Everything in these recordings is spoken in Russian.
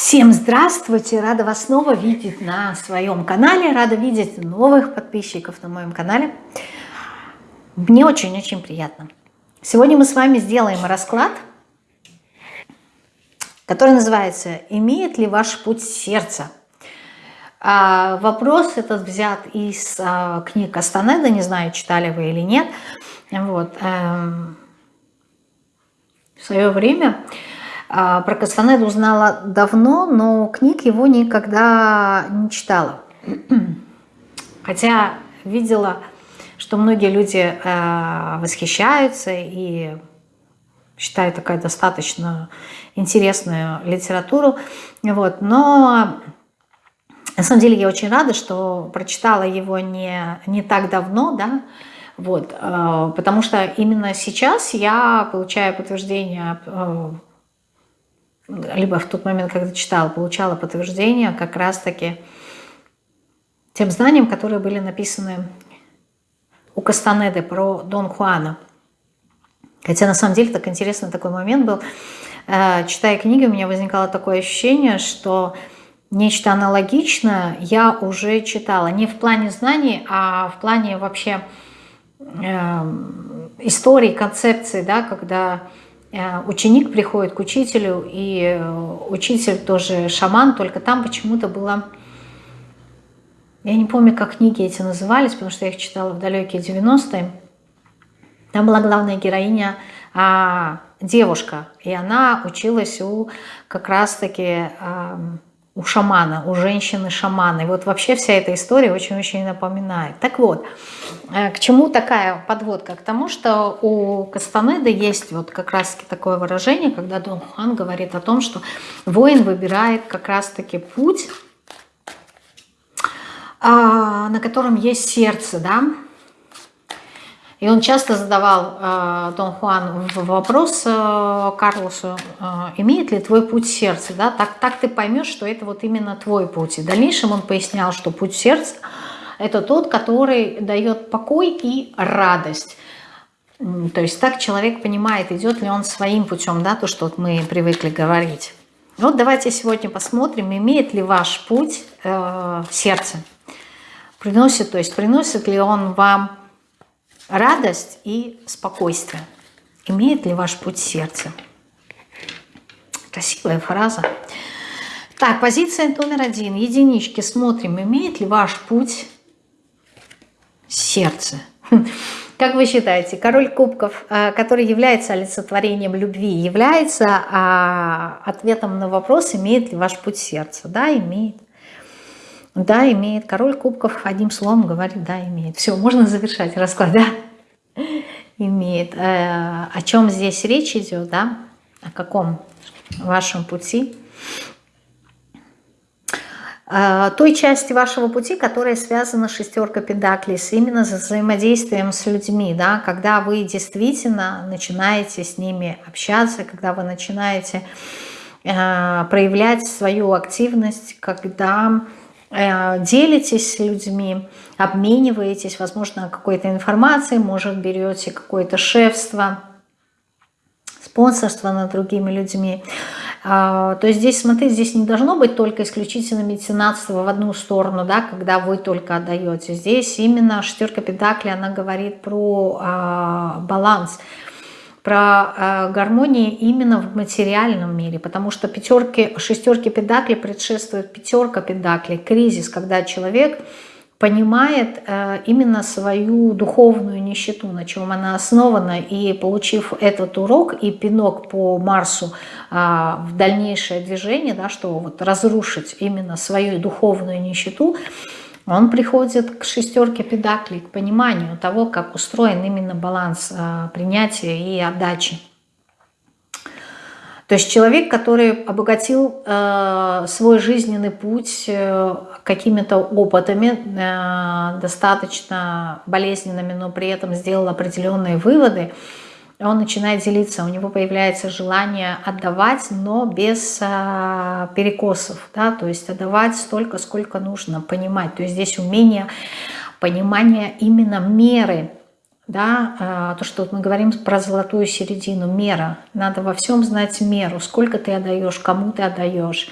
Всем здравствуйте! Рада вас снова видеть на своем канале, рада видеть новых подписчиков на моем канале. Мне очень-очень приятно. Сегодня мы с вами сделаем расклад, который называется «Имеет ли ваш путь сердца?». Вопрос этот взят из а, книг Кастанеда, не знаю, читали вы или нет. Вот. А, в свое время про Кастанеду узнала давно, но книг его никогда не читала. Хотя видела, что многие люди а, восхищаются и считают такая достаточно интересную литературу. Вот. Но на самом деле я очень рада, что прочитала его не, не так давно, да, вот, а, потому что именно сейчас я получаю подтверждение либо в тот момент, когда читала, получала подтверждение как раз-таки тем знаниям, которые были написаны у Кастанеды про Дон Хуана. Хотя на самом деле так интересный такой момент был. Э, читая книги, у меня возникало такое ощущение, что нечто аналогичное я уже читала. Не в плане знаний, а в плане вообще э, истории, концепции, да, когда ученик приходит к учителю, и э, учитель тоже шаман, только там почему-то было... Я не помню, как книги эти назывались, потому что я их читала в далекие 90-е. Там была главная героиня а, девушка, и она училась у как раз-таки... А, у шамана, у женщины-шамана. И вот вообще вся эта история очень-очень напоминает. Так вот, э, к чему такая подводка? К тому, что у Кастанеда есть вот как раз-таки такое выражение, когда Дон Хуан говорит о том, что воин выбирает как раз-таки путь, а, на котором есть сердце, да, и он часто задавал э, Дон Хуан вопрос э, Карлосу, э, имеет ли твой путь сердца, да, так, так ты поймешь, что это вот именно твой путь. И в дальнейшем он пояснял, что путь сердца – это тот, который дает покой и радость. То есть так человек понимает, идет ли он своим путем, да, то, что вот мы привыкли говорить. Вот давайте сегодня посмотрим, имеет ли ваш путь э, сердце. Приносит, то есть приносит ли он вам радость и спокойствие. Имеет ли ваш путь сердца? Красивая фраза. Так, позиция номер один. Единички. Смотрим, имеет ли ваш путь сердце. Как вы считаете, король кубков, э, который является олицетворением любви, является а, ответом на вопрос, имеет ли ваш путь сердца? Да, имеет. Да, имеет. Король кубков одним словом говорит, да, имеет. Все, можно завершать расклад, да? Имеет. Э, о чем здесь речь идет, да? О каком вашем пути? Э, той части вашего пути, которая связана с шестеркой педаклей, именно с взаимодействием с людьми, да, когда вы действительно начинаете с ними общаться, когда вы начинаете э, проявлять свою активность, когда делитесь с людьми, обмениваетесь, возможно, какой-то информацией, может, берете какое-то шефство, спонсорство над другими людьми. А, то есть здесь, смотрите, здесь не должно быть только исключительно меценатство в одну сторону, да, когда вы только отдаете. Здесь именно шестерка педакли, она говорит про а, баланс, про э, гармонию именно в материальном мире, потому что пятерки, шестерки педакли предшествует пятерка педакли, кризис, когда человек понимает э, именно свою духовную нищету, на чем она основана, и получив этот урок и пинок по Марсу э, в дальнейшее движение, да, что вот разрушить именно свою духовную нищету, он приходит к шестерке педаклей, к пониманию того, как устроен именно баланс а, принятия и отдачи. То есть человек, который обогатил э, свой жизненный путь э, какими-то опытами, э, достаточно болезненными, но при этом сделал определенные выводы, он начинает делиться, у него появляется желание отдавать, но без а, перекосов, да, то есть отдавать столько, сколько нужно, понимать. То есть здесь умение, понимание именно меры, да, а, то, что мы говорим про золотую середину, мера. Надо во всем знать меру, сколько ты отдаешь, кому ты отдаешь,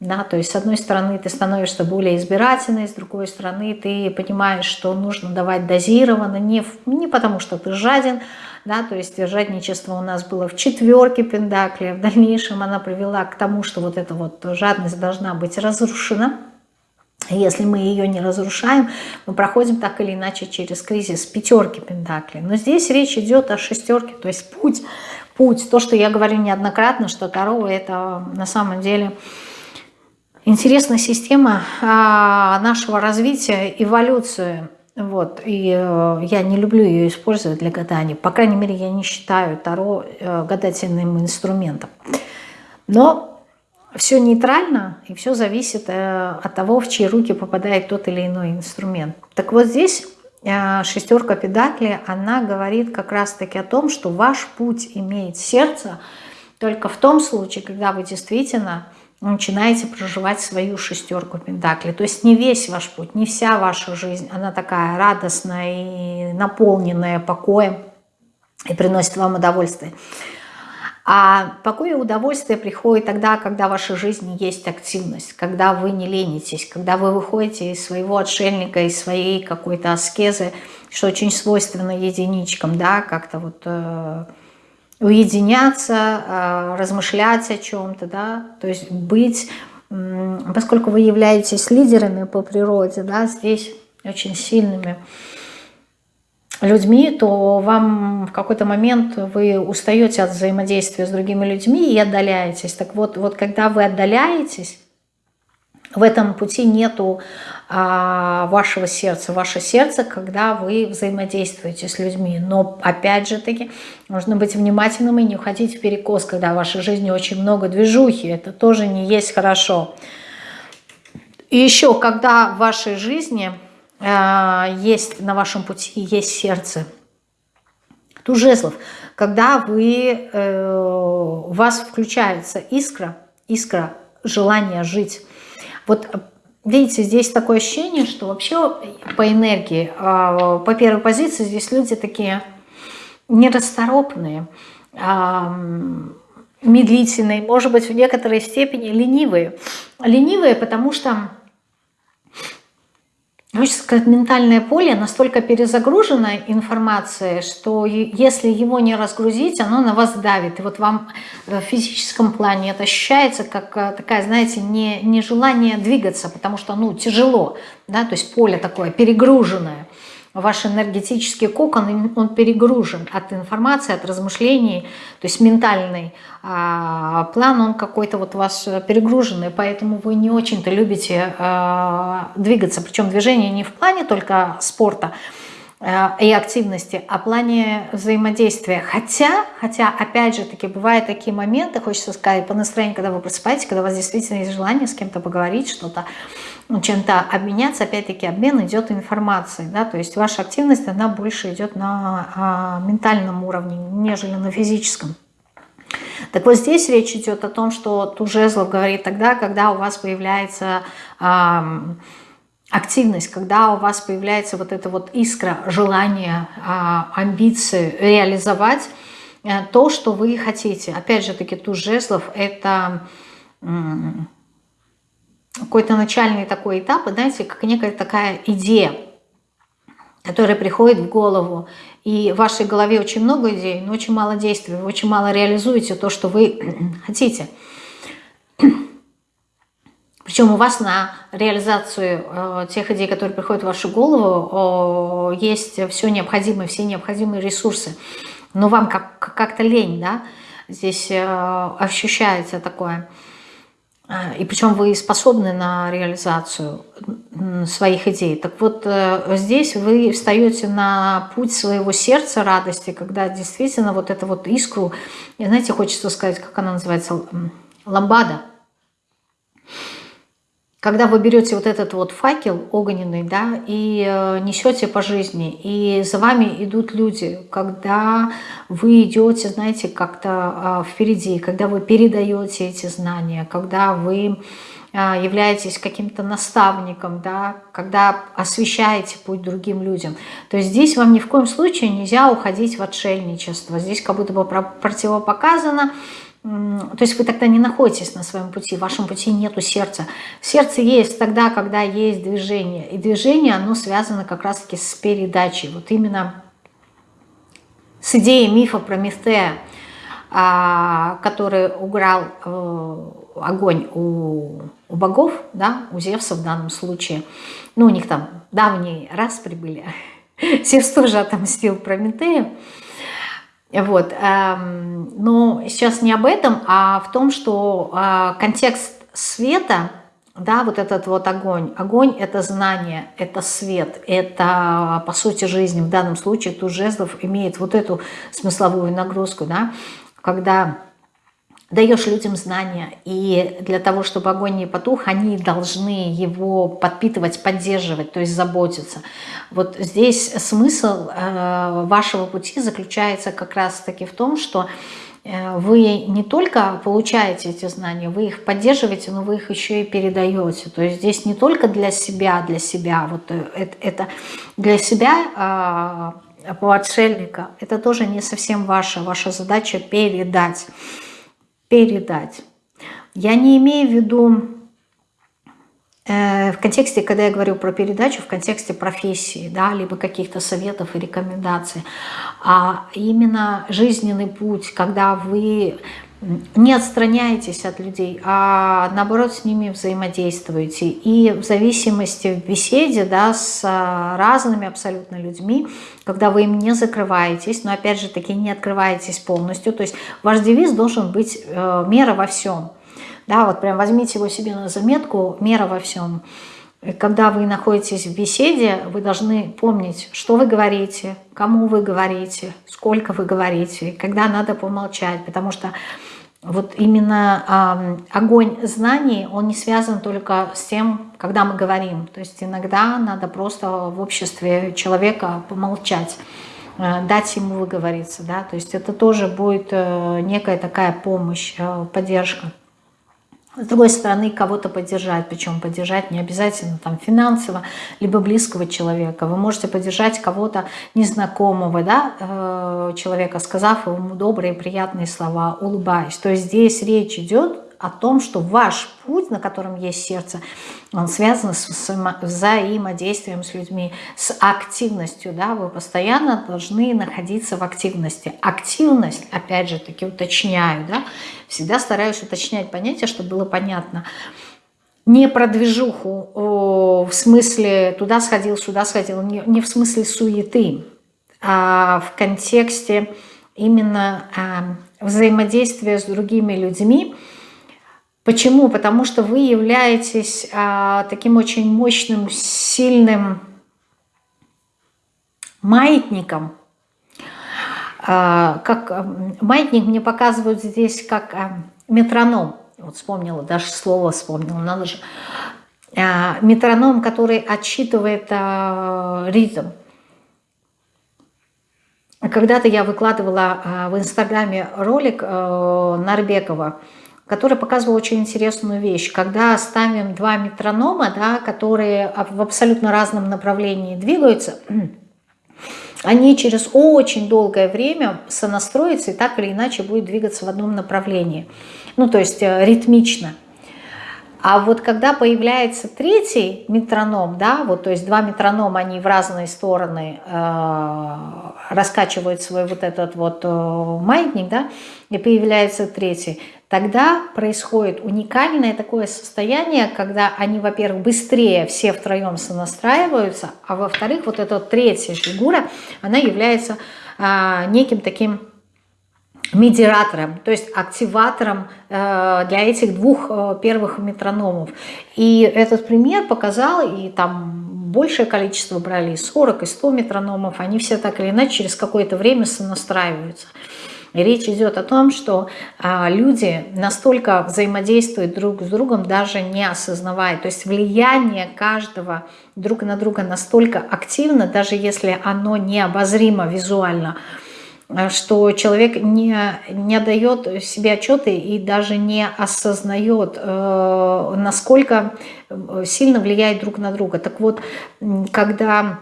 Да, то есть, с одной стороны, ты становишься более избирательной, с другой стороны, ты понимаешь, что нужно давать дозированно, не, не потому что ты жаден, да, то есть жадничество у нас было в четверке Пендакли, в дальнейшем она привела к тому, что вот эта вот жадность должна быть разрушена, если мы ее не разрушаем, мы проходим так или иначе через кризис пятерки Пентакли. Но здесь речь идет о шестерке, то есть путь, путь. То, что я говорю неоднократно, что Таро это на самом деле интересная система а, нашего развития, эволюции. Вот, и э, я не люблю ее использовать для гадания. По крайней мере, я не считаю Таро э, гадательным инструментом. Но все нейтрально, и все зависит э, от того, в чьи руки попадает тот или иной инструмент. Так вот здесь шестерка педакли, она говорит как раз-таки о том, что ваш путь имеет сердце только в том случае, когда вы действительно начинаете проживать свою шестерку Пентакли. То есть не весь ваш путь, не вся ваша жизнь, она такая радостная и наполненная покоем и приносит вам удовольствие. А покой и удовольствие приходит тогда, когда в вашей жизни есть активность, когда вы не ленитесь, когда вы выходите из своего отшельника, из своей какой-то аскезы, что очень свойственно единичкам, да, как-то вот... Уединяться, а, размышлять о чем-то, да, то есть быть, поскольку вы являетесь лидерами по природе, да, здесь очень сильными людьми, то вам в какой-то момент вы устаете от взаимодействия с другими людьми и отдаляетесь. Так вот, вот когда вы отдаляетесь, в этом пути нету вашего сердца. Ваше сердце, когда вы взаимодействуете с людьми. Но опять же таки, нужно быть внимательным и не уходить в перекос, когда в вашей жизни очень много движухи. Это тоже не есть хорошо. И еще, когда в вашей жизни э, есть на вашем пути есть сердце, тужезлов, когда вы, э, у вас включается искра, искра желания жить, вот видите, здесь такое ощущение, что вообще по энергии, а, по первой позиции здесь люди такие нерасторопные, а, медлительные, может быть, в некоторой степени ленивые. Ленивые, потому что Хочется ментальное поле настолько перезагружено информацией, что если его не разгрузить, оно на вас давит. И вот вам в физическом плане это ощущается как э, такая, знаете, не, не желание двигаться, потому что ну, тяжело, да, то есть поле такое перегруженное ваш энергетический кокон, он перегружен от информации, от размышлений, то есть ментальный а, план, он какой-то вот у вас перегруженный, поэтому вы не очень-то любите а, двигаться, причем движение не в плане только спорта, и активности, а в плане взаимодействия. Хотя, хотя, опять же таки, бывают такие моменты, хочется сказать, по настроению, когда вы просыпаетесь, когда у вас действительно есть желание с кем-то поговорить, что-то ну, чем-то обменяться, опять-таки обмен идет информацией, да, то есть ваша активность, она больше идет на а, ментальном уровне, нежели на физическом. Так вот здесь речь идет о том, что Тужезлов говорит тогда, когда у вас появляется а, активность, когда у вас появляется вот эта вот искра, желание, а, амбиции реализовать а, то, что вы хотите. Опять же таки, Тужезлов это какой-то начальный такой этап, знаете, как некая такая идея, которая приходит в голову. И в вашей голове очень много идей, но очень мало действий, вы очень мало реализуете то, что вы хотите. Причем у вас на реализацию э, тех идей, которые приходят в вашу голову, э, есть все необходимое, все необходимые ресурсы. Но вам как-то как лень, да, здесь э, ощущается такое. А, и причем вы способны на реализацию своих идей. Так вот, э, здесь вы встаете на путь своего сердца радости, когда действительно вот эту вот искру, знаете, хочется сказать, как она называется, ламбада – когда вы берете вот этот вот факел огненный, да, и э, несете по жизни, и за вами идут люди, когда вы идете, знаете, как-то э, впереди, когда вы передаете эти знания, когда вы э, являетесь каким-то наставником, да, когда освещаете путь другим людям. То здесь вам ни в коем случае нельзя уходить в отшельничество. Здесь как будто бы противопоказано, то есть вы тогда не находитесь на своем пути, в вашем пути нету сердца. Сердце есть тогда, когда есть движение. И движение, оно связано как раз-таки с передачей. Вот именно с идеей мифа про Мефтея, а, который уграл э, огонь у, у богов, да, у Зевса в данном случае. Ну, у них там давние раз прибыли. Зевс тоже отомстил Прометею. Вот. Эм, но сейчас не об этом, а в том, что э, контекст света, да, вот этот вот огонь. Огонь – это знание, это свет, это, по сути, жизнь. В данном случае туз жезлов имеет вот эту смысловую нагрузку, да, когда даешь людям знания, и для того, чтобы огонь не потух, они должны его подпитывать, поддерживать, то есть заботиться. Вот здесь смысл э, вашего пути заключается как раз-таки в том, что э, вы не только получаете эти знания, вы их поддерживаете, но вы их еще и передаете. То есть здесь не только для себя, для себя, вот э, это, это для себя а, по отшельника, это тоже не совсем ваша, ваша задача передать передать. Я не имею в виду э, в контексте, когда я говорю про передачу, в контексте профессии, да, либо каких-то советов и рекомендаций, а именно жизненный путь, когда вы не отстраняетесь от людей, а наоборот с ними взаимодействуете. И в зависимости в беседе да, с а, разными абсолютно людьми, когда вы им не закрываетесь, но опять же таки не открываетесь полностью, то есть ваш девиз должен быть э, «мера во всем». Да, вот прям возьмите его себе на заметку «мера во всем». Когда вы находитесь в беседе, вы должны помнить, что вы говорите, кому вы говорите, сколько вы говорите, когда надо помолчать, потому что вот именно э, огонь знаний, он не связан только с тем, когда мы говорим. То есть иногда надо просто в обществе человека помолчать, э, дать ему выговориться. Да? То есть это тоже будет э, некая такая помощь, э, поддержка. С другой стороны, кого-то поддержать, причем поддержать не обязательно там финансово, либо близкого человека. Вы можете поддержать кого-то незнакомого да, э, человека, сказав ему добрые, приятные слова, улыбаясь. То есть здесь речь идет о том, что ваш путь, на котором есть сердце, он связан с взаимодействием с людьми, с активностью. Да? Вы постоянно должны находиться в активности. Активность, опять же таки уточняю, да? Всегда стараюсь уточнять понятие, чтобы было понятно. Не про движуху в смысле туда сходил, сюда сходил, не в смысле суеты, а в контексте именно а, взаимодействия с другими людьми, Почему? Потому что вы являетесь а, таким очень мощным, сильным маятником. А, как а, маятник мне показывают здесь как а, метроном. Вот вспомнила, даже слово вспомнила, надо же. Метроном, который отсчитывает ритм. Когда-то я выкладывала в Инстаграме ролик а, Нарбекова, который показывал очень интересную вещь. Когда ставим два метронома, да, которые в абсолютно разном направлении двигаются, они через очень долгое время сонастроятся и так или иначе будут двигаться в одном направлении. Ну, то есть э, ритмично. А вот когда появляется третий метроном, да, вот, то есть два метронома, они в разные стороны э, раскачивают свой вот этот вот э, маятник, да, и появляется третий, тогда происходит уникальное такое состояние, когда они, во-первых, быстрее все втроем сонастраиваются, а во-вторых, вот эта третья фигура, она является а, неким таким медиатором, то есть активатором э, для этих двух э, первых метрономов. И этот пример показал, и там большее количество брали, и 40, и 100 метрономов, они все так или иначе через какое-то время сонастраиваются. И речь идет о том, что а, люди настолько взаимодействуют друг с другом, даже не осознавая. То есть влияние каждого друг на друга настолько активно, даже если оно необозримо визуально, что человек не, не дает себе отчеты и даже не осознает, э, насколько сильно влияет друг на друга. Так вот, когда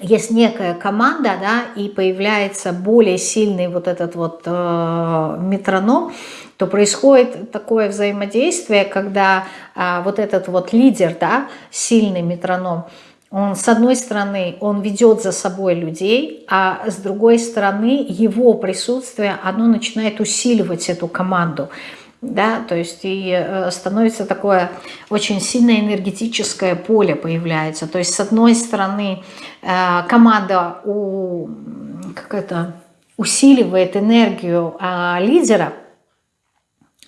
есть некая команда, да, и появляется более сильный вот этот вот э, метроном, то происходит такое взаимодействие, когда э, вот этот вот лидер, да, сильный метроном, он, с одной стороны, он ведет за собой людей, а с другой стороны, его присутствие, оно начинает усиливать эту команду да, то есть и э, становится такое очень сильное энергетическое поле появляется. То есть с одной стороны э, команда у, как это, усиливает энергию а, лидера,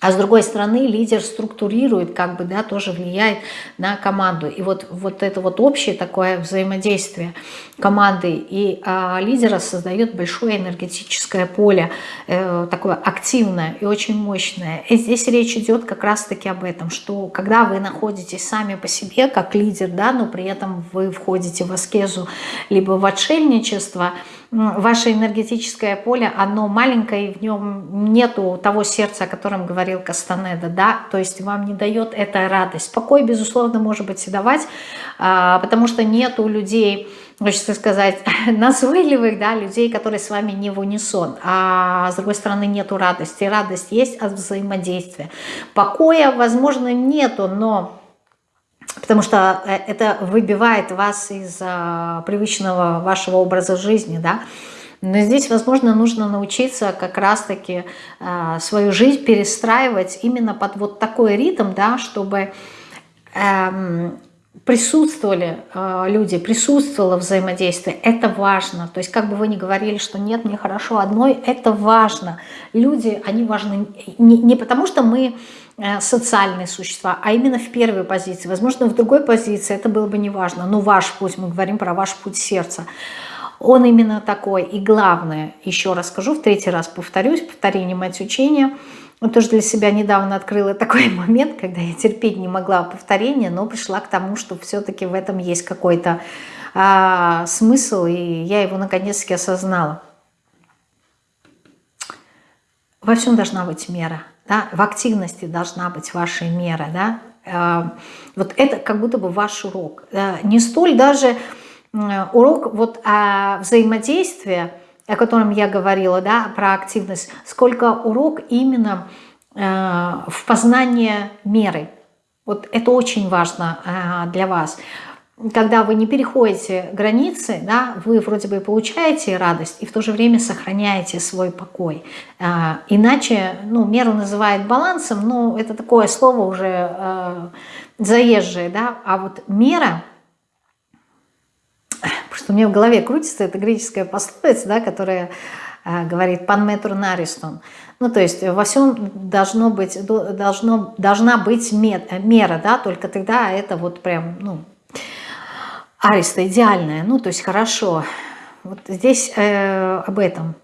а с другой стороны, лидер структурирует, как бы, да, тоже влияет на команду. И вот, вот это вот общее такое взаимодействие команды и а, лидера создает большое энергетическое поле, э, такое активное и очень мощное. И здесь речь идет как раз-таки об этом, что когда вы находитесь сами по себе, как лидер, да, но при этом вы входите в аскезу, либо в отшельничество – ваше энергетическое поле, оно маленькое, и в нем нету того сердца, о котором говорил Кастанеда, да, то есть вам не дает эта радость. Покой, безусловно, может быть и давать, а, потому что нету людей, хочется сказать, назойливых, да, людей, которые с вами не в унисон, а с другой стороны нету радости. Радость есть от взаимодействия. Покоя, возможно, нету, но потому что э, это выбивает вас из а, привычного вашего образа жизни, да, но здесь, возможно, нужно научиться как раз-таки э, свою жизнь перестраивать именно под вот такой ритм, да, чтобы э, присутствовали э, люди, присутствовало взаимодействие. Это важно. То есть как бы вы ни говорили, что нет, мне хорошо одной, это важно. Люди, они важны не, не потому, что мы Э, социальные существа, а именно в первой позиции. Возможно, в другой позиции это было бы не важно, но ваш путь, мы говорим про ваш путь сердца, он именно такой. И главное, еще раз скажу, в третий раз повторюсь, повторение мать учения, вот тоже для себя недавно открыла такой момент, когда я терпеть не могла повторения, но пришла к тому, что все-таки в этом есть какой-то а, смысл, и я его наконец-таки осознала. Во всем должна быть мера да, в активности должна быть ваша мера, да, э, вот это как будто бы ваш урок. Э, не столь даже урок вот о взаимодействии, о котором я говорила, да, про активность, сколько урок именно э, в познании меры. Вот это очень важно для вас когда вы не переходите границы, да, вы вроде бы получаете радость и в то же время сохраняете свой покой. А, иначе, ну, меру называют балансом, но это такое слово уже э, заезжее, да, а вот мера, просто у меня в голове крутится эта греческая пословица, да, которая э, говорит «пан метру наристон», ну, то есть во всем должно быть, должно, должна быть мера, да, только тогда это вот прям, ну, ариста идеальная, ну то есть хорошо. Вот здесь э, об этом.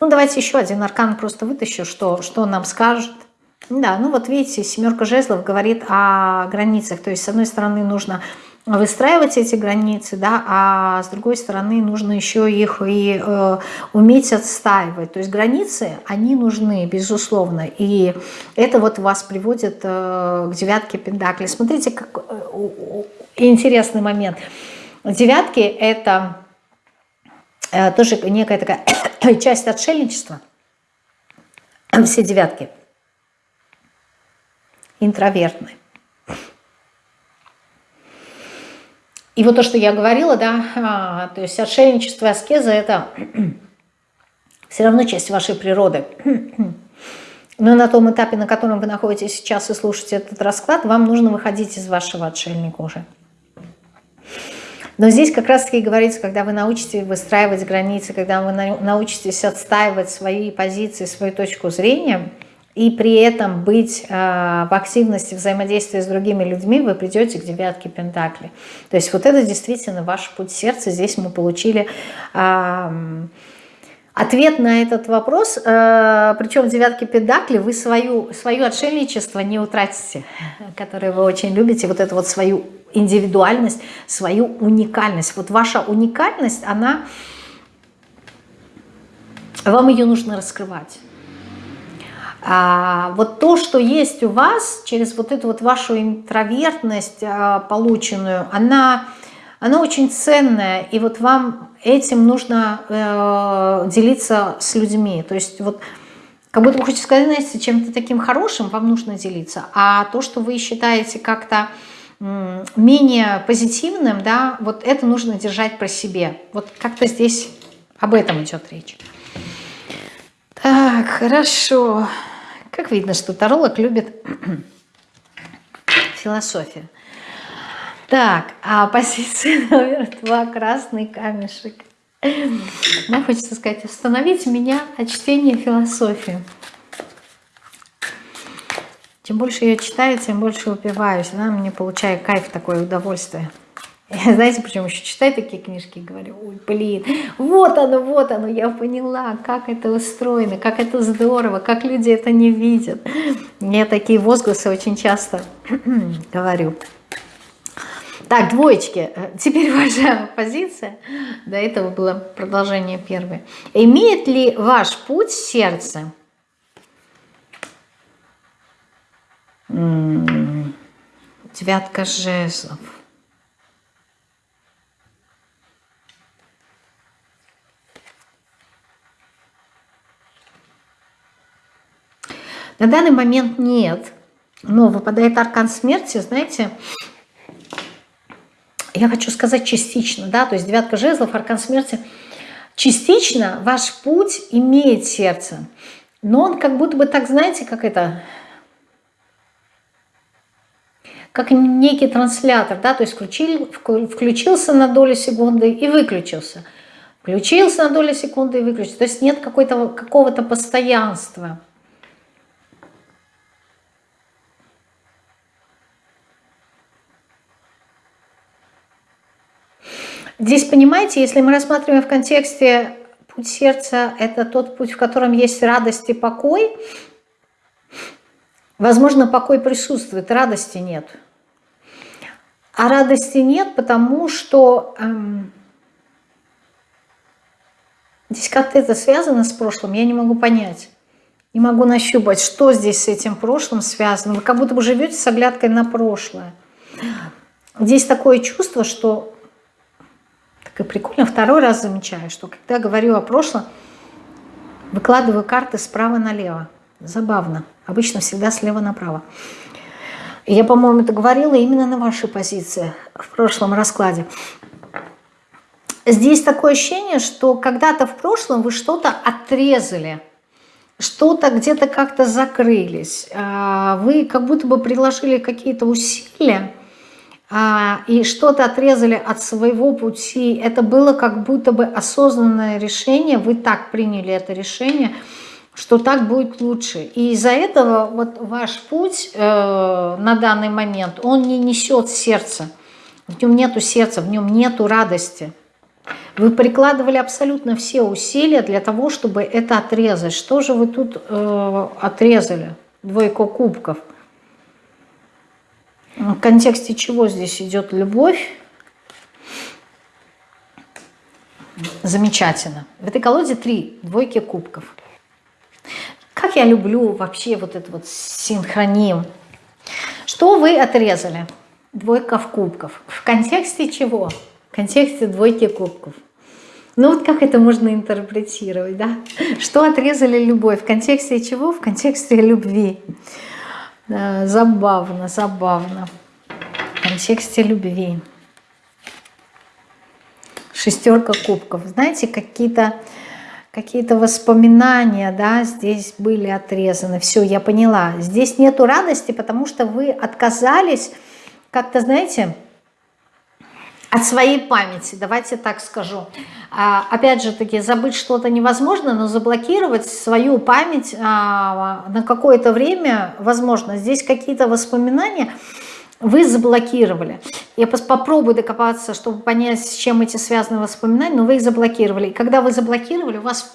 Ну давайте еще один аркан просто вытащу, что, что нам скажет. Да, ну вот видите, семерка жезлов говорит о границах. То есть с одной стороны нужно выстраивать эти границы, да, а с другой стороны нужно еще их и э, уметь отстаивать. То есть границы, они нужны, безусловно, и это вот вас приводит э, к девятке пентаклей. Смотрите, как э, интересный момент. Девятки – это э, тоже некая такая часть отшельничества. Все девятки интровертные. И вот то, что я говорила, да, а, то есть отшельничество и аскеза – это все равно часть вашей природы. Но на том этапе, на котором вы находитесь сейчас и слушаете этот расклад, вам нужно выходить из вашего отшельника уже. Но здесь как раз-таки говорится, когда вы научитесь выстраивать границы, когда вы научитесь отстаивать свои позиции, свою точку зрения, и при этом быть э, в активности взаимодействия с другими людьми, вы придете к девятке Пентакли. То есть вот это действительно ваш путь сердца. Здесь мы получили... Э, Ответ на этот вопрос, э, причем в девятке педакли, вы свою, свое отшельничество не утратите, которое вы очень любите, вот эту вот свою индивидуальность, свою уникальность. Вот ваша уникальность, она, вам ее нужно раскрывать. А вот то, что есть у вас, через вот эту вот вашу интровертность а, полученную, она оно очень ценное, и вот вам этим нужно э, делиться с людьми. То есть вот как будто вы хотите сказать, знаете, чем-то таким хорошим вам нужно делиться, а то, что вы считаете как-то менее позитивным, да, вот это нужно держать про себе. Вот как-то здесь об этом идет речь. Так, хорошо. Как видно, что таролог любит философию. Так, а позиция номер два – красный камешек. Мне хочется сказать, остановите меня от чтения философии. Чем больше я читаю, тем больше упиваюсь. Да? Мне получаю кайф, такое удовольствие. Знаете, почему еще читаю такие книжки и говорю, ой, блин, вот оно, вот оно, я поняла, как это устроено, как это здорово, как люди это не видят. Мне такие возгласы очень часто говорю. Так, двоечки. Теперь ваша позиция. До этого было продолжение первой. Имеет ли ваш путь сердце? Девятка жезлов. На данный момент нет, но выпадает аркан смерти, знаете, я хочу сказать частично, да, то есть девятка жезлов, аркан смерти, частично ваш путь имеет сердце, но он как будто бы так, знаете, как это, как некий транслятор, да, то есть включил, включился на долю секунды и выключился, включился на долю секунды и выключился, то есть нет какого-то постоянства. Здесь, понимаете, если мы рассматриваем в контексте путь сердца, это тот путь, в котором есть радость и покой, возможно, покой присутствует, радости нет. А радости нет, потому что эм, здесь как-то это связано с прошлым, я не могу понять. Не могу нащупать, что здесь с этим прошлым связано. Вы как будто бы живете с оглядкой на прошлое. Здесь такое чувство, что так и прикольно. Второй раз замечаю, что когда говорю о прошлом, выкладываю карты справа налево. Забавно. Обычно всегда слева направо. Я, по-моему, это говорила именно на вашей позиции в прошлом раскладе. Здесь такое ощущение, что когда-то в прошлом вы что-то отрезали, что-то где-то как-то закрылись. А, вы как будто бы приложили какие-то усилия, и что-то отрезали от своего пути, это было как будто бы осознанное решение, вы так приняли это решение, что так будет лучше. И из-за этого вот ваш путь э, на данный момент, он не несет сердца, в нем нету сердца, в нем нету радости. Вы прикладывали абсолютно все усилия для того, чтобы это отрезать. Что же вы тут э, отрезали? Двойка кубков – в контексте чего здесь идет любовь? Замечательно. В этой колоде три двойки кубков. Как я люблю вообще вот это вот синхроним. Что вы отрезали? Двойка в кубков. В контексте чего? В контексте двойки кубков. Ну вот как это можно интерпретировать, да? Что отрезали любовь? В контексте чего? В контексте любви. Забавно, забавно. В контексте любви. Шестерка кубков. Знаете, какие-то какие-то воспоминания, да, здесь были отрезаны. Все, я поняла. Здесь нету радости, потому что вы отказались как-то, знаете, от своей памяти, давайте так скажу. А, опять же таки, забыть что-то невозможно, но заблокировать свою память а, на какое-то время возможно. Здесь какие-то воспоминания вы заблокировали. Я попробую докопаться, чтобы понять, с чем эти связаны воспоминания, но вы их заблокировали. И когда вы заблокировали, у вас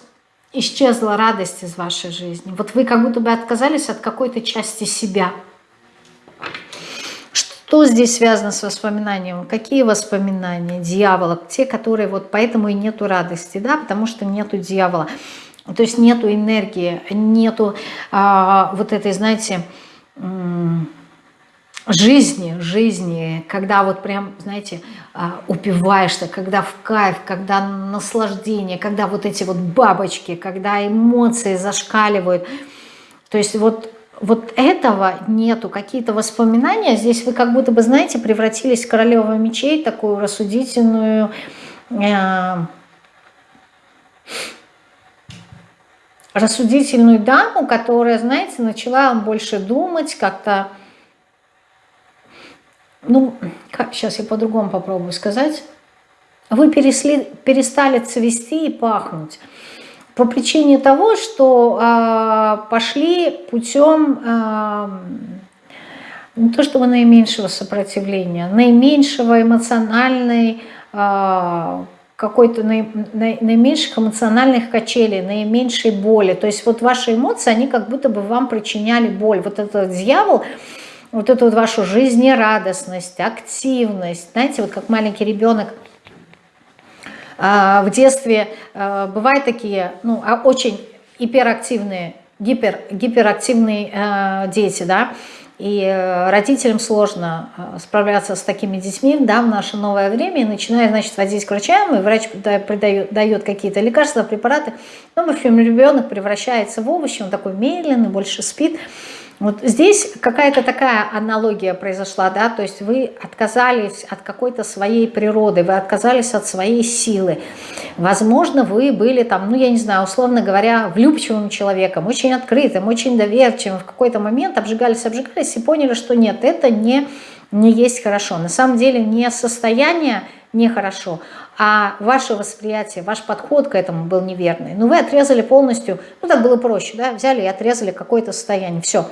исчезла радость из вашей жизни. Вот вы как будто бы отказались от какой-то части себя – что здесь связано с воспоминанием? Какие воспоминания? Дьявола. Те, которые вот поэтому и нету радости, да, потому что нету дьявола. То есть нету энергии, нету а, вот этой, знаете, жизни, жизни, когда вот прям, знаете, а, упиваешься, когда в кайф, когда наслаждение, когда вот эти вот бабочки, когда эмоции зашкаливают. То есть вот, вот этого нету, какие-то воспоминания. Здесь вы как будто бы, знаете, превратились в королеву мечей, такую рассудительную, э, рассудительную даму, которая, знаете, начала больше думать, как-то ну, как, сейчас я по-другому попробую сказать. Вы пересли, перестали цвести и пахнуть по причине того, что э, пошли путем э, не то чтобы наименьшего сопротивления, наименьшего эмоциональной, э, какой-то наи, наименьших эмоциональных качелей, наименьшей боли. То есть вот ваши эмоции, они как будто бы вам причиняли боль. Вот этот дьявол, вот эту вот вашу жизнерадостность, активность. Знаете, вот как маленький ребенок а, в детстве а, бывают такие, ну, а, очень гиперактивные, гипер, гиперактивные дети, да, и э, родителям сложно справляться с такими детьми да, в наше новое время, и начиная, значит, водить к врачам, и врач придает, дает какие-то лекарства, препараты, но, в общем, ребенок превращается в овощи, он такой медленный, больше спит, вот здесь какая-то такая аналогия произошла, да, то есть вы отказались от какой-то своей природы, вы отказались от своей силы. Возможно, вы были там, ну я не знаю, условно говоря, влюбчивым человеком, очень открытым, очень доверчивым, в какой-то момент обжигались, обжигались и поняли, что нет, это не, не есть хорошо. На самом деле не состояние нехорошо, а ваше восприятие, ваш подход к этому был неверный. Но ну, вы отрезали полностью, ну так было проще, да, взяли и отрезали какое-то состояние, все.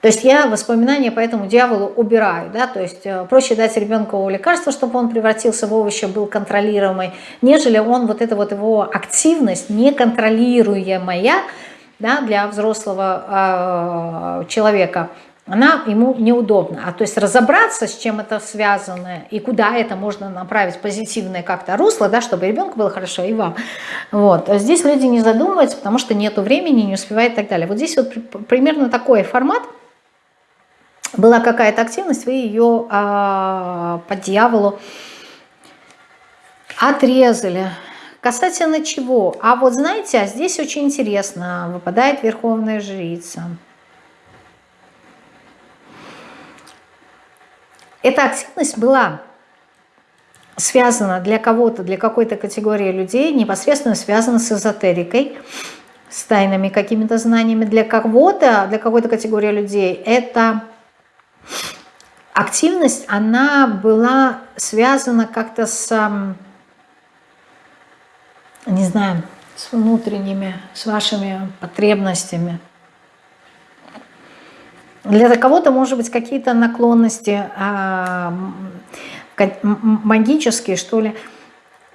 То есть я воспоминания по этому дьяволу убираю, да, то есть э, проще дать ребенку лекарство, чтобы он превратился в овощи, был контролируемый, нежели он вот эта вот его активность неконтролируемая, да, для взрослого э, человека – она ему неудобна. А то есть разобраться, с чем это связано и куда это можно направить позитивное как-то русло, да, чтобы ребенку было хорошо и вам. Вот. А здесь люди не задумываются, потому что нету времени, не успевает и так далее. Вот здесь вот примерно такой формат. Была какая-то активность, вы ее а, по дьяволу отрезали. Касательно чего? А вот знаете, а здесь очень интересно, выпадает Верховная Жрица. Эта активность была связана для кого-то, для какой-то категории людей, непосредственно связана с эзотерикой, с тайными какими-то знаниями. Для кого-то, для какой-то категории людей эта активность, она была связана как-то с, не знаю, с внутренними, с вашими потребностями, для кого-то, может быть, какие-то наклонности а, магические, что ли,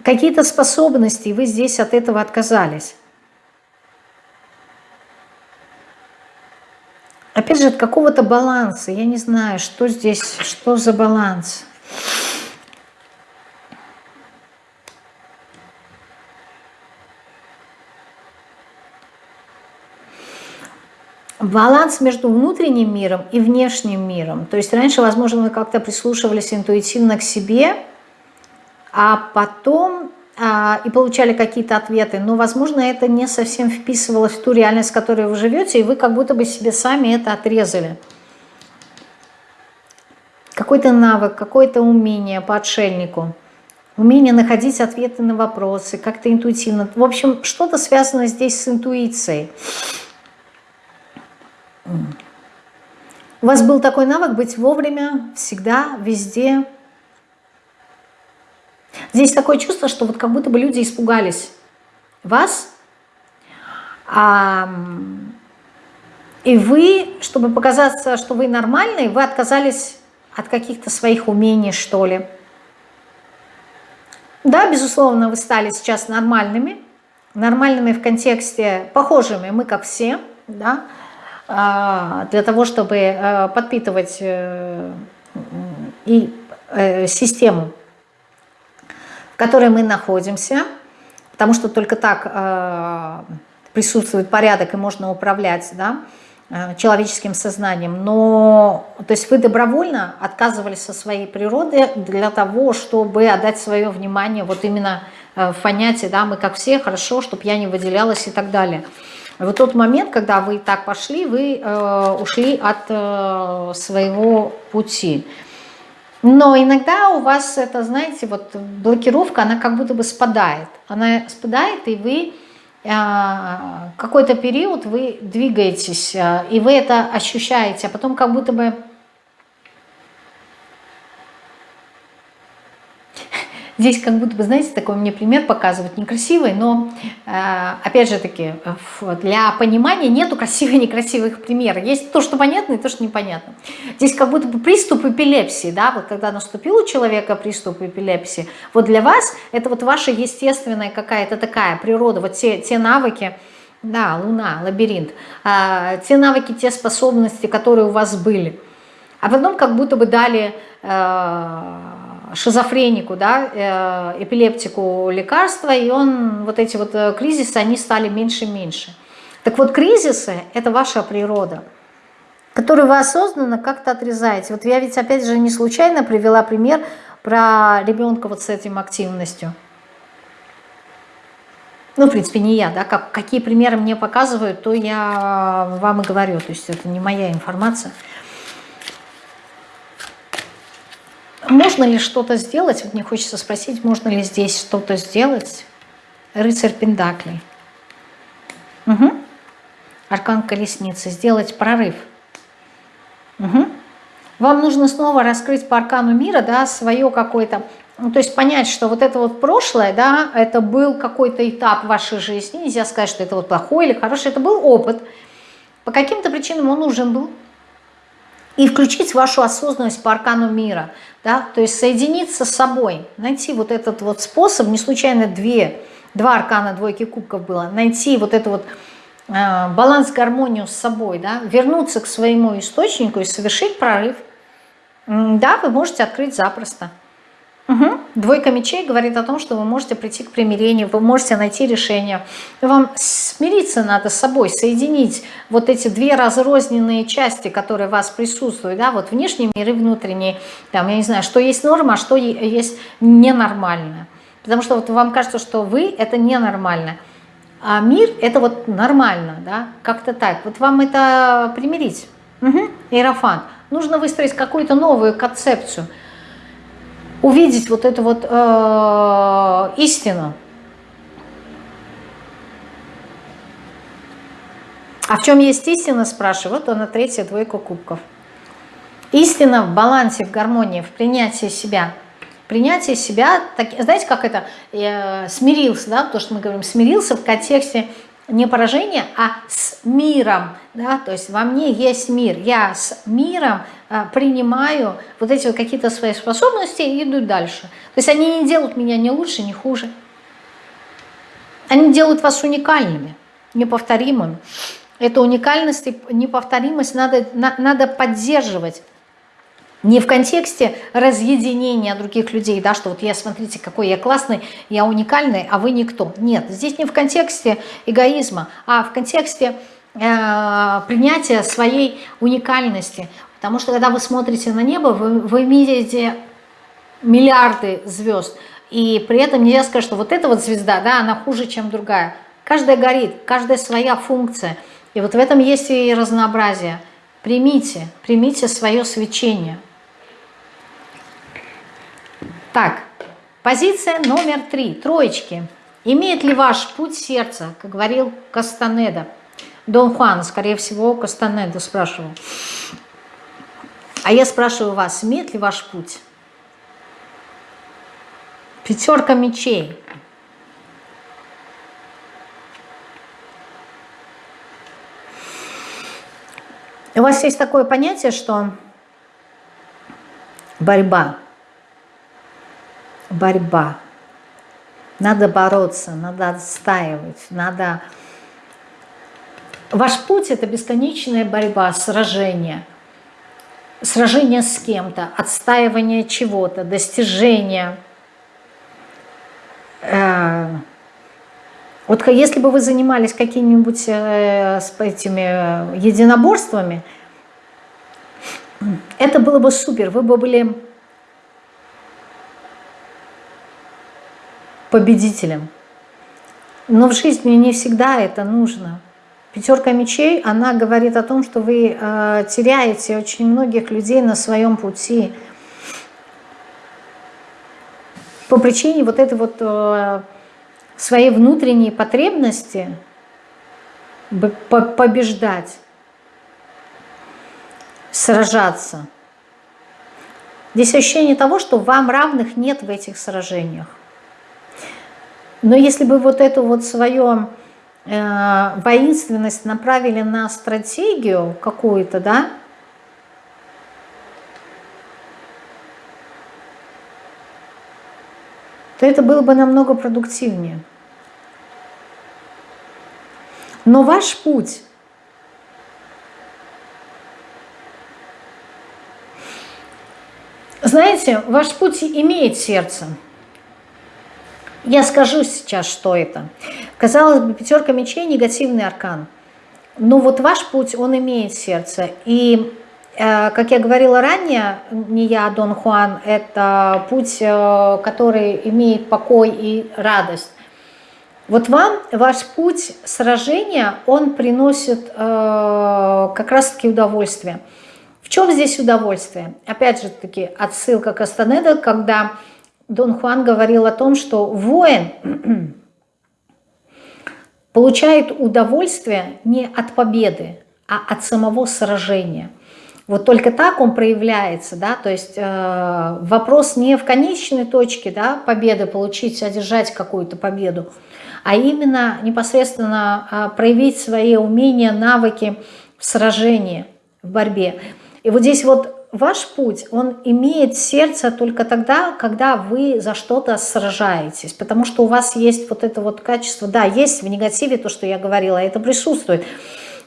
какие-то способности, и вы здесь от этого отказались. Опять же, от какого-то баланса. Я не знаю, что здесь, что за баланс. баланс между внутренним миром и внешним миром. То есть раньше, возможно, вы как-то прислушивались интуитивно к себе, а потом а, и получали какие-то ответы, но, возможно, это не совсем вписывалось в ту реальность, в которой вы живете, и вы как будто бы себе сами это отрезали. Какой-то навык, какое-то умение по отшельнику, умение находить ответы на вопросы, как-то интуитивно. В общем, что-то связано здесь с интуицией. У вас был такой навык быть вовремя, всегда, везде. Здесь такое чувство, что вот как будто бы люди испугались вас, а, и вы, чтобы показаться, что вы нормальный, вы отказались от каких-то своих умений, что ли. Да, безусловно, вы стали сейчас нормальными, нормальными в контексте похожими, мы как все, да, для того, чтобы э, подпитывать э, и э, систему, в которой мы находимся, потому что только так присутствует порядок и можно управлять, да, человеческим сознанием, но то есть вы добровольно отказывались со своей природы для того, чтобы отдать свое внимание вот именно в понятии, да, мы как все, хорошо, чтобы я не выделялась и так далее. Вот тот момент, когда вы так пошли, вы э, ушли от э, своего пути. Но иногда у вас это, знаете, вот блокировка, она как будто бы спадает. Она спадает, и вы э, какой-то период вы двигаетесь, э, и вы это ощущаете, а потом как будто бы Здесь как будто бы, знаете, такой мне пример показывать некрасивый, но э, опять же таки, для понимания нету красивых некрасивых примеров. Есть то, что понятно, и то, что непонятно. Здесь как будто бы приступ эпилепсии, да, вот когда наступил у человека приступ эпилепсии, вот для вас это вот ваша естественная какая-то такая природа, вот те, те навыки, да, луна, лабиринт, э, те навыки, те способности, которые у вас были. А потом как будто бы дали... Шизофренику, да, э, эпилептику лекарства, и он, вот эти вот э, кризисы, они стали меньше и меньше. Так вот, кризисы – это ваша природа, которую вы осознанно как-то отрезаете. Вот я ведь, опять же, не случайно привела пример про ребенка вот с этим активностью. Ну, в принципе, не я, да, как, какие примеры мне показывают, то я вам и говорю, то есть это не моя информация. Можно ли что-то сделать? Вот мне хочется спросить, можно ли здесь что-то сделать? Рыцарь Пендаклей. Угу. Аркан Колесницы. Сделать прорыв. Угу. Вам нужно снова раскрыть по аркану мира, да, свое какое-то, ну, то есть понять, что вот это вот прошлое, да, это был какой-то этап вашей жизни, нельзя сказать, что это вот плохой или хороший, это был опыт. По каким-то причинам он нужен был, и включить вашу осознанность по аркану мира, да, то есть соединиться с собой, найти вот этот вот способ, не случайно две, два аркана двойки кубков было, найти вот это вот э, баланс, гармонию с собой, да, вернуться к своему источнику и совершить прорыв, да, вы можете открыть запросто. Угу. Двойка мечей говорит о том, что вы можете прийти к примирению, вы можете найти решение. Вам смириться надо с собой, соединить вот эти две разрозненные части, которые у вас присутствуют, да, вот внешний мир и внутренний, там, я не знаю, что есть норма, а что есть ненормально. Потому что вот вам кажется, что вы – это ненормально, а мир – это вот нормально, да, как-то так. Вот вам это примирить. Угу. Иерофант. Нужно выстроить какую-то новую концепцию – увидеть вот эту вот э, истину. А в чем есть истина, спрашиваю. Вот она третья двойка кубков. Истина в балансе, в гармонии, в принятии себя. Принятие себя, так, знаете, как это, э, смирился, да, то, что мы говорим, смирился в контексте не поражение, а с миром. Да? То есть во мне есть мир. Я с миром принимаю вот эти вот какие-то свои способности и иду дальше. То есть они не делают меня ни лучше, ни хуже. Они делают вас уникальными, неповторимыми. Эту уникальность и неповторимость надо, на, надо поддерживать. Не в контексте разъединения других людей, да, что вот я, смотрите, какой я классный, я уникальный, а вы никто. Нет, здесь не в контексте эгоизма, а в контексте э, принятия своей уникальности. Потому что когда вы смотрите на небо, вы, вы видите миллиарды звезд, и при этом нельзя сказать, что вот эта вот звезда, да, она хуже, чем другая. Каждая горит, каждая своя функция. И вот в этом есть и разнообразие. Примите, примите свое свечение – так, позиция номер три, троечки. Имеет ли ваш путь сердца, как говорил Кастанеда? Дон Хуан, скорее всего, Кастанеда спрашивал. А я спрашиваю вас, имеет ли ваш путь? Пятерка мечей. У вас есть такое понятие, что борьба – борьба. Надо бороться, надо отстаивать, надо... Ваш путь – это бесконечная борьба, сражение. Сражение с кем-то, отстаивание чего-то, достижение, э, Вот если бы вы занимались какими-нибудь э, этими единоборствами, это было бы супер, вы бы были победителем. Но в жизни не всегда это нужно. Пятерка мечей, она говорит о том, что вы э, теряете очень многих людей на своем пути. По причине вот этой вот э, своей внутренней потребности побеждать, сражаться. Здесь ощущение того, что вам равных нет в этих сражениях. Но если бы вот эту вот свою э, воинственность направили на стратегию какую-то, да, то это было бы намного продуктивнее. Но ваш путь Знаете, ваш путь имеет сердце. Я скажу сейчас, что это. Казалось бы, пятерка мечей – негативный аркан. Но вот ваш путь, он имеет сердце. И, э, как я говорила ранее, не я, а Дон Хуан, это путь, э, который имеет покой и радость. Вот вам ваш путь сражения, он приносит э, как раз-таки удовольствие. В чем здесь удовольствие? Опять же таки отсылка к Астанеда, когда Дон Хуан говорил о том, что воин получает удовольствие не от победы, а от самого сражения. Вот только так он проявляется, да, то есть э, вопрос не в конечной точке, да, победы, получить, одержать какую-то победу, а именно непосредственно э, проявить свои умения, навыки в сражении, в борьбе. И вот здесь вот ваш путь, он имеет сердце только тогда, когда вы за что-то сражаетесь, потому что у вас есть вот это вот качество, да, есть в негативе то, что я говорила, это присутствует,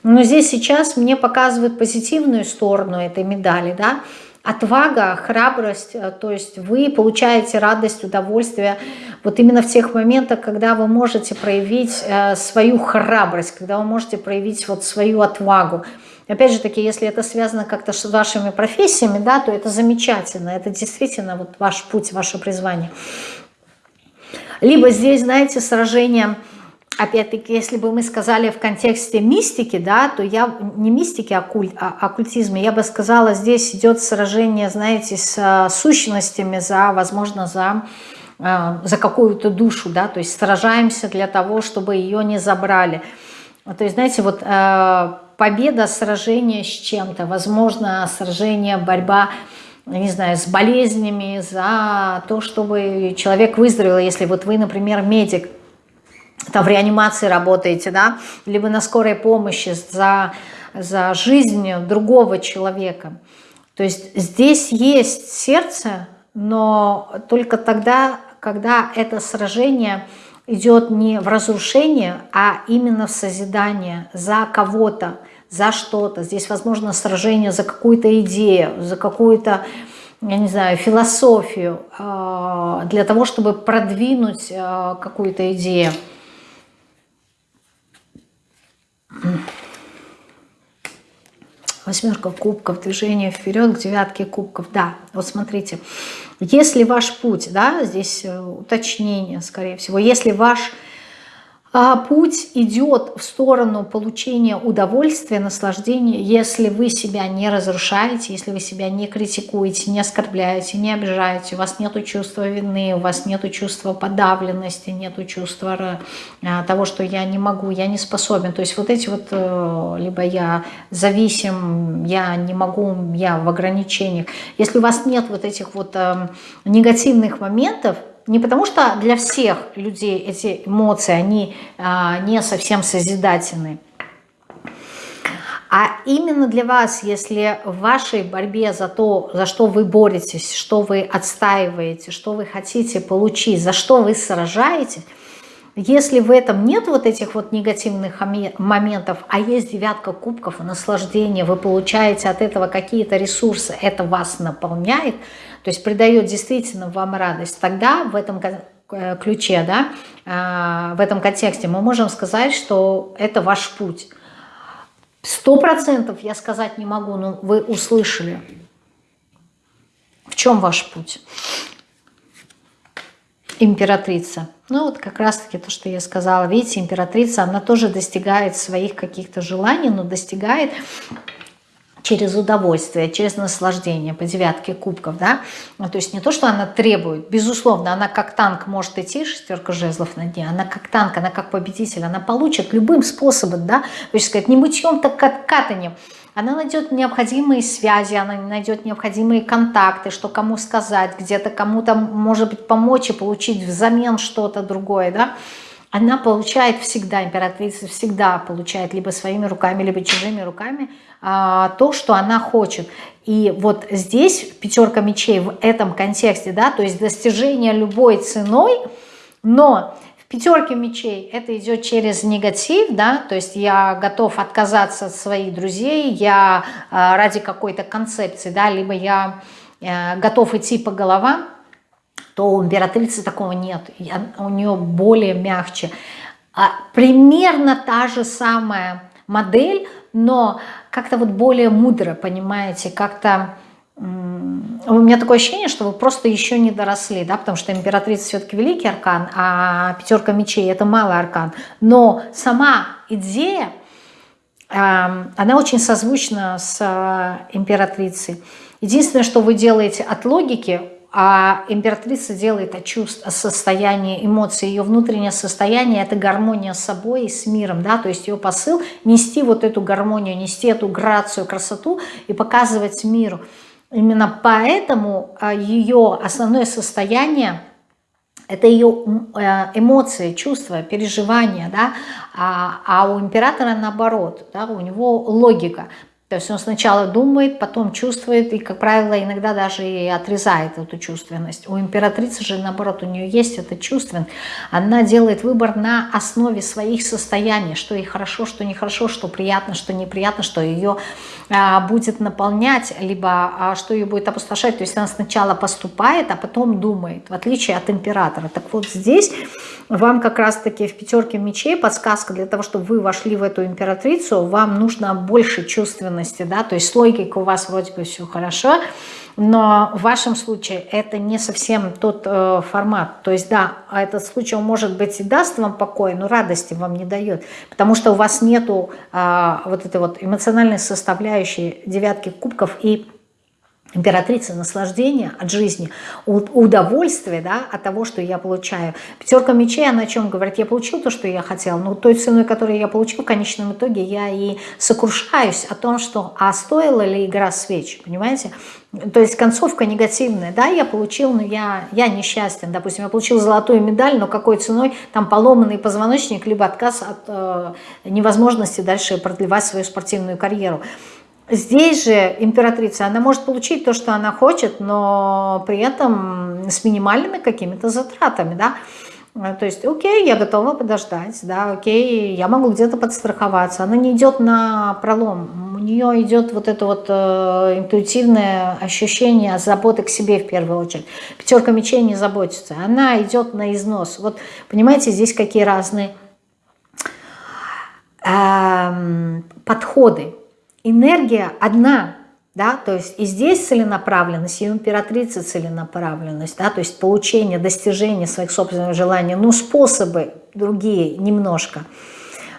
но здесь сейчас мне показывают позитивную сторону этой медали, да, отвага, храбрость, э, то есть вы получаете радость, удовольствие вот именно в тех моментах, когда вы можете проявить э, свою храбрость, когда вы можете проявить вот свою отвагу, Опять же таки, если это связано как-то с вашими профессиями, да, то это замечательно, это действительно вот ваш путь, ваше призвание. Либо здесь, знаете, сражение, опять-таки, если бы мы сказали в контексте мистики, да, то я не мистики, а оккульт, а оккультизме, я бы сказала, здесь идет сражение, знаете, с а, сущностями за, возможно, за а, за какую-то душу, да, то есть сражаемся для того, чтобы ее не забрали. То есть, знаете, вот а, победа, сражение с чем-то, возможно, сражение, борьба, не знаю, с болезнями, за то, чтобы человек выздоровел, если вот вы, например, медик, там в реанимации работаете, да, либо на скорой помощи за, за жизнь другого человека. То есть здесь есть сердце, но только тогда, когда это сражение идет не в разрушение, а именно в созидание за кого-то, за что-то. Здесь, возможно, сражение за какую-то идею, за какую-то, я не знаю, философию, а, для того, чтобы продвинуть а, какую-то идею. Восьмерка кубков, движение вперед к девятке кубков. Да, вот смотрите, если ваш путь, да, здесь э, уточнение, скорее всего, если ваш а путь идет в сторону получения удовольствия, наслаждения, если вы себя не разрушаете, если вы себя не критикуете, не оскорбляете, не обижаете, у вас нет чувства вины, у вас нет чувства подавленности, нет чувства э, того, что я не могу, я не способен. То есть вот эти вот, э, либо я зависим, я не могу, я в ограничениях. Если у вас нет вот этих вот э, негативных моментов, не потому что для всех людей эти эмоции, они а, не совсем созидательны, а именно для вас, если в вашей борьбе за то, за что вы боретесь, что вы отстаиваете, что вы хотите получить, за что вы сражаетесь, если в этом нет вот этих вот негативных моментов, а есть девятка кубков наслаждение, вы получаете от этого какие-то ресурсы, это вас наполняет – то есть придает действительно вам радость, тогда в этом э, ключе, да, а, в этом контексте, мы можем сказать, что это ваш путь. Сто процентов я сказать не могу, но вы услышали. В чем ваш путь? Императрица. Ну вот как раз-таки то, что я сказала. Видите, императрица, она тоже достигает своих каких-то желаний, но достигает через удовольствие, через наслаждение по девятке кубков, да, ну, то есть не то, что она требует, безусловно, она как танк может идти, шестерка жезлов на дне, она как танк, она как победитель, она получит любым способом, да, то есть сказать, не мытьем, так как катанием, она найдет необходимые связи, она найдет необходимые контакты, что кому сказать, где-то кому-то, может быть, помочь и получить взамен что-то другое, да, она получает всегда, императрица всегда получает либо своими руками, либо чужими руками а, то, что она хочет. И вот здесь пятерка мечей в этом контексте, да, то есть достижение любой ценой, но в пятерке мечей это идет через негатив, да, то есть я готов отказаться от своих друзей, я а, ради какой-то концепции, да, либо я а, готов идти по головам, то у императрицы такого нет, у нее более мягче. А, примерно та же самая модель, но как-то вот более мудро, понимаете, как-то... У меня такое ощущение, что вы просто еще не доросли, да, потому что императрица все-таки великий аркан, а пятерка мечей это малый аркан. Но сама идея, она очень созвучна с э, императрицей. Единственное, что вы делаете от логики, а императрица делает от чувств, от состояния эмоций. Ее внутреннее состояние – это гармония с собой и с миром. Да? То есть ее посыл – нести вот эту гармонию, нести эту грацию, красоту и показывать миру. Именно поэтому а, ее основное состояние – это ее э, эмоции, чувства, переживания, да? а, а у императора наоборот, да? у него логика. То есть он сначала думает, потом чувствует и, как правило, иногда даже и отрезает эту чувственность. У императрицы же, наоборот, у нее есть эта чувственность. Она делает выбор на основе своих состояний, что ей хорошо, что нехорошо, что приятно, что неприятно, что ее будет наполнять, либо а, что ее будет опустошать. То есть она сначала поступает, а потом думает, в отличие от императора. Так вот здесь вам как раз-таки в пятерке мечей подсказка для того, чтобы вы вошли в эту императрицу, вам нужно больше чувственности да, то есть с логикой у вас вроде бы все хорошо, но в вашем случае это не совсем тот э, формат. То есть да, этот случай может быть и даст вам покой, но радости вам не дает, потому что у вас нету э, вот этой вот эмоциональной составляющей девятки кубков и императрица наслаждения от жизни, удовольствие да, от того, что я получаю. Пятерка мечей, она о чем говорит? Я получил то, что я хотел, но той ценой, которую я получил, в конечном итоге я и сокрушаюсь о том, что а стоила ли игра свеч, понимаете? То есть концовка негативная, да, я получил, но я, я несчастен, допустим, я получил золотую медаль, но какой ценой, там поломанный позвоночник, либо отказ от э, невозможности дальше продлевать свою спортивную карьеру. Здесь же императрица, она может получить то, что она хочет, но при этом с минимальными какими-то затратами, да. То есть, окей, я готова подождать, да, окей, я могу где-то подстраховаться. Она не идет на пролом, у нее идет вот это вот э, интуитивное ощущение заботы к себе в первую очередь. Пятерка мечей не заботится, она идет на износ. Вот, понимаете, здесь какие разные э, подходы энергия одна, да, то есть и здесь целенаправленность, и у императрицы целенаправленность, да, то есть получение, достижение своих собственных желаний, но способы другие немножко.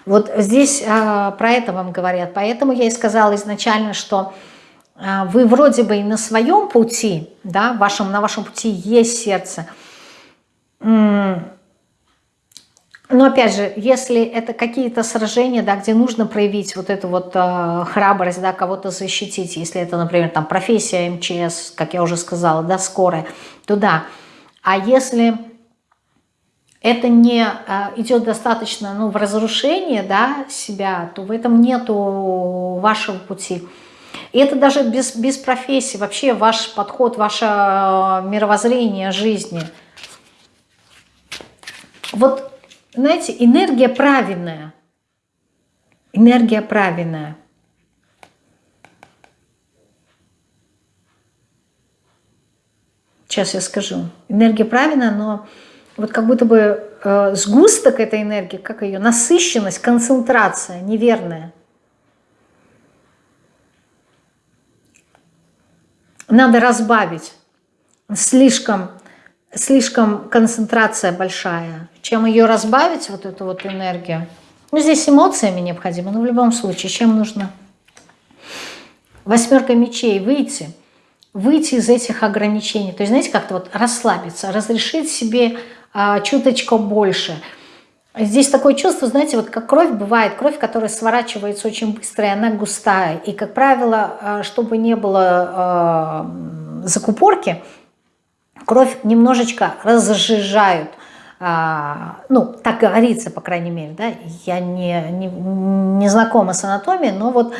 Вот здесь а, про это вам говорят, поэтому я и сказала изначально, что а, вы вроде бы и на своем пути, да, вашем, на вашем пути есть сердце, но опять же, если это какие-то сражения, да, где нужно проявить вот эту вот э, храбрость, да, кого-то защитить, если это, например, там профессия МЧС, как я уже сказала, да, скорая, то да. А если это не э, идет достаточно ну, в разрушение да, себя, то в этом нету вашего пути. И это даже без, без профессии, вообще ваш подход, ваше э, мировоззрение жизни. Вот знаете, энергия правильная. Энергия правильная. Сейчас я скажу. Энергия правильная, но вот как будто бы э, сгусток этой энергии, как ее насыщенность, концентрация неверная. Надо разбавить. Слишком, слишком концентрация большая. Чем ее разбавить, вот эту вот энергию? Ну, здесь эмоциями необходимо, но в любом случае, чем нужно? Восьмерка мечей, выйти. Выйти из этих ограничений. То есть, знаете, как-то вот расслабиться, разрешить себе а, чуточку больше. Здесь такое чувство, знаете, вот как кровь бывает, кровь, которая сворачивается очень быстро, и она густая. И, как правило, а, чтобы не было э, закупорки, кровь немножечко разжижают. А, ну, так говорится, по крайней мере, да, я не, не, не знакома с анатомией, но вот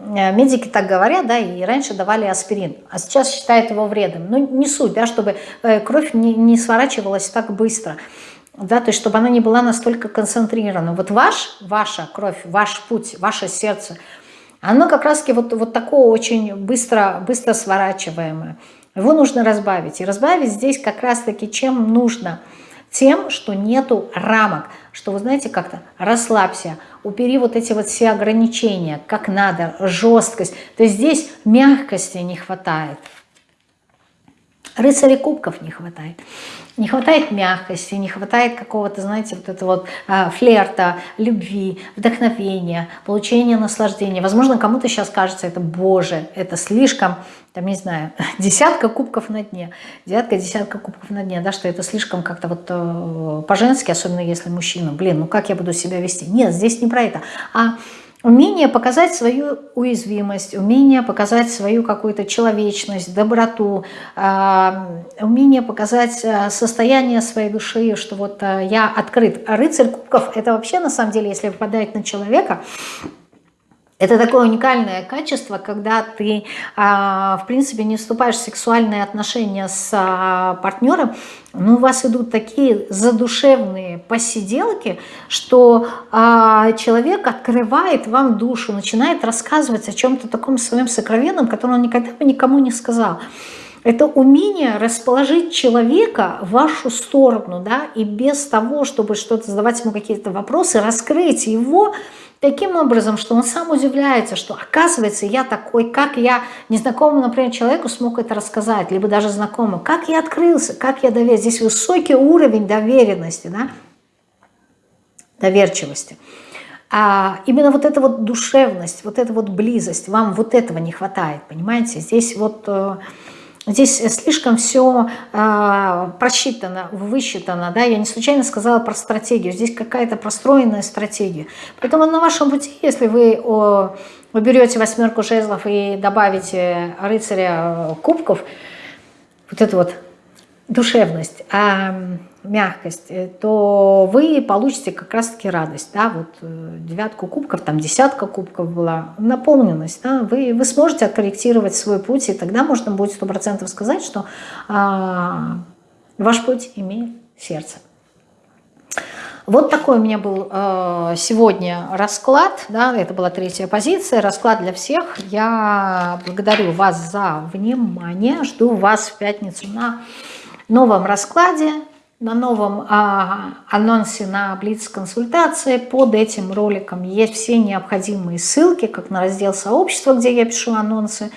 Э, медики так говорят, да, и раньше давали аспирин, а сейчас считают его вредом. Ну, не суть, да, чтобы э, кровь не, не сворачивалась так быстро, да, то есть чтобы она не была настолько концентрирована. Вот ваш, ваша кровь, ваш путь, ваше сердце, оно как раз-таки вот, вот такое очень быстро, быстро сворачиваемое. Его нужно разбавить. И разбавить здесь как раз-таки чем нужно? Тем, что нету рамок, что вы знаете как-то расслабься, убери вот эти вот все ограничения, как надо, жесткость. То есть здесь мягкости не хватает. Рыцарей кубков не хватает. Не хватает мягкости, не хватает какого-то, знаете, вот этого вот а, флерта, любви, вдохновения, получения наслаждения. Возможно, кому-то сейчас кажется, это, боже, это слишком, там, не знаю, десятка кубков на дне, десятка, десятка кубков на дне, да, что это слишком как-то вот э, по-женски, особенно если мужчина, блин, ну как я буду себя вести? Нет, здесь не про это, а Умение показать свою уязвимость, умение показать свою какую-то человечность, доброту, а, умение показать а, состояние своей души, что вот а, я открыт. Рыцарь кубков – это вообще, на самом деле, если выпадает на человека, это такое уникальное качество, когда ты, а, в принципе, не вступаешь в сексуальные отношения с а, партнером, но у вас идут такие задушевные посиделки, что а, человек открывает вам душу, начинает рассказывать о чем-то таком своем сокровенном, которое он никогда бы никому не сказал. Это умение расположить человека в вашу сторону, да, и без того, чтобы что-то задавать ему какие-то вопросы, раскрыть его, таким образом, что он сам удивляется, что оказывается я такой, как я незнакомому, например, человеку смог это рассказать, либо даже знакомому, как я открылся, как я доверился. Здесь высокий уровень доверенности, да? доверчивости. А именно вот эта вот душевность, вот эта вот близость, вам вот этого не хватает, понимаете? Здесь вот э, Здесь слишком все э, а, просчитано, высчитано. Да? Я не случайно сказала про стратегию. Здесь какая-то простроенная стратегия. Поэтому на вашем пути, если вы, о, вы берете восьмерку жезлов и добавите рыцаря кубков, вот эту вот душевность, а мягкость, э, то вы получите как раз-таки радость. Да? Вот э, девятку кубков, там десятка кубков была, наполненность. Да? Вы, вы сможете откорректировать свой путь, и тогда можно будет сто процентов сказать, что а, ваш путь имеет сердце. Вот такой у меня был э, сегодня расклад, да, это была третья позиция, расклад для всех. Я благодарю вас за внимание, жду вас в пятницу на новом раскладе, на новом а, анонсе на Блиц-консультации. Под этим роликом есть все необходимые ссылки, как на раздел сообщества, где я пишу анонсы,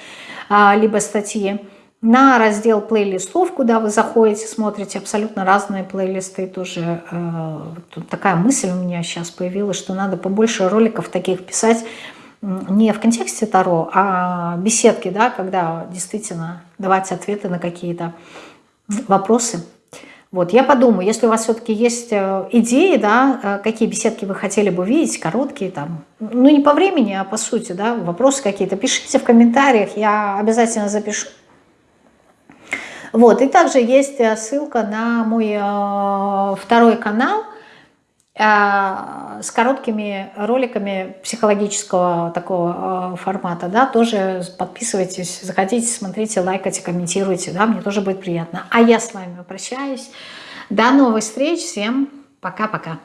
а, либо статьи, на раздел плейлистов, куда вы заходите, смотрите абсолютно разные плейлисты. Тоже э, тут такая мысль у меня сейчас появилась, что надо побольше роликов таких писать, не в контексте Таро, а беседки, да, когда действительно давать ответы на какие-то вопросы. Вот, я подумаю, если у вас все-таки есть э, идеи, да, э, какие беседки вы хотели бы видеть, короткие там, ну не по времени, а по сути, да, вопросы какие-то, пишите в комментариях, я обязательно запишу. Вот, и также есть э, ссылка на мой второй канал, с короткими роликами психологического такого а, формата, да, тоже подписывайтесь, заходите, смотрите, лайкайте, комментируйте, да, мне тоже будет приятно. А я с вами прощаюсь. До новых встреч, всем пока-пока.